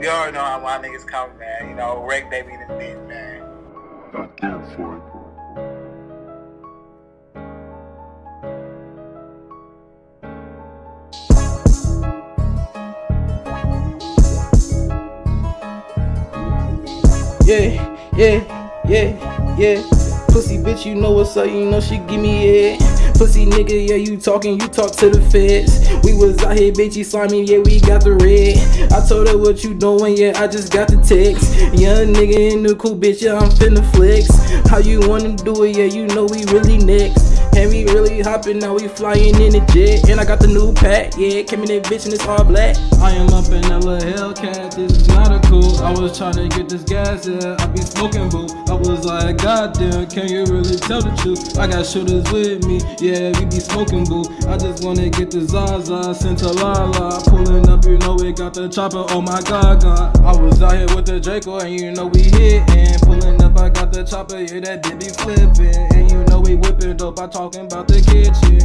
You already know how my niggas come, man. You know, Rick baby the beat, man. Not there for it. Yeah, yeah, yeah, yeah. Pussy bitch, you know what's up, you know she give me it. Pussy nigga, yeah, you talking, you talk to the feds. We was out here, bitch, you slimy, yeah, we got the red. I told her what you doing, yeah, I just got the text. Young nigga in the cool bitch, yeah, I'm finna flex. How you wanna do it, yeah, you know we really next. And we really hopping, now we flying in the jet. And I got the new pack, yeah, came in that bitch and it's all black. I am up in little Hellcat, this is not a cool. I was trying to get this gas, yeah, I be smoking boo. Was like, goddamn, can you really tell the truth? I got shooters with me, yeah, we be smoking boo. I just wanna get the Zaza, sent to La La. Pulling up, you know we got the chopper, oh my god, god. I was out here with the Draco, and you know we hitting. Pulling up, I got the chopper, yeah, that bitch be flipping. And you know we whipping dope, I talking about the kitchen.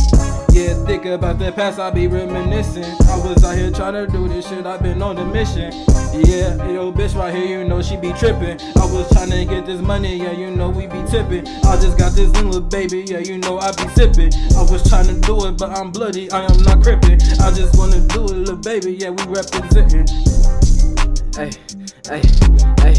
Yeah, think about the past, I be reminiscing. I was out here trying to do this shit, I been on the mission. Yeah, yo, bitch right here, you know she be tripping. I was trying to get this money, yeah, you know we be tipping. I just got this little baby, yeah, you know I be sipping. I was trying to do it, but I'm bloody, I am not crippin'. I just wanna do it, little baby, yeah, we representing. Hey, hey, hey.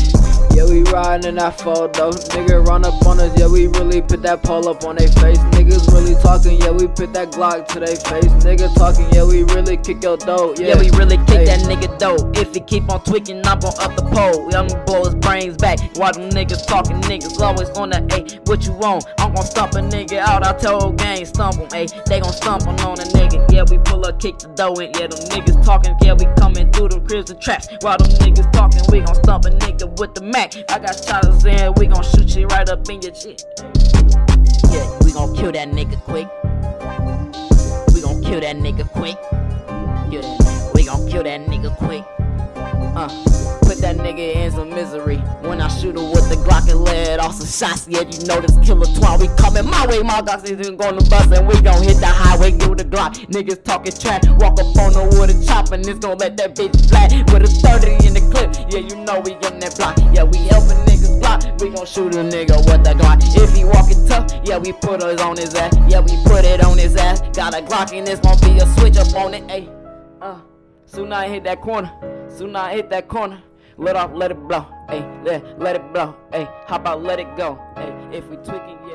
Yeah, we riding in that though. Nigga run up on us, yeah, we really put that pole up on their face. Niggas really talking, yeah, we put that Glock to their face. Nigga talking, yeah, we really kick your dope. Yeah, Yeah, we really kick that nigga dope. If he keep on tweaking, I'm gon' up the pole. I'm gonna blow his brains back. While them niggas talking, niggas always on the A. What you want? I'm gon' stomp a nigga out. I tell gang stump him, ayy. They gon' stump on on a nigga. Yeah, we pull up, kick the dough in. Yeah, them niggas talking. Yeah, we coming through them cribs and traps. While them niggas talking, we gon' stump a nigga with the Mac. I got shotters in, we gon' shoot you right up in your shit. We gon' kill that nigga quick. We gon' kill that nigga quick. We gon' kill that nigga quick. Uh, put that nigga in some misery. When I shoot him with the Glock and let off some shots, yeah, you know this killer twine. We coming my way, my dogs is gonna bust and we gon' hit the highway, give the Glock. Niggas talking trash, walk up on the with a chop and it's gon' let that bitch flat with a 30 in the clip. Yeah, you know we on that block. Yeah, we helping block. We gon' shoot a nigga with the Glock. If he walkin' tough, yeah, we put us on his ass. Yeah, we put it on his ass. Got a Glock and this gon' be a switch up on it. Ayy, uh, soon I hit that corner. Soon I hit that corner. Let off, let it blow. Ayy, let, let it blow. Ayy, how about let it go? Ayy, if we tweaking.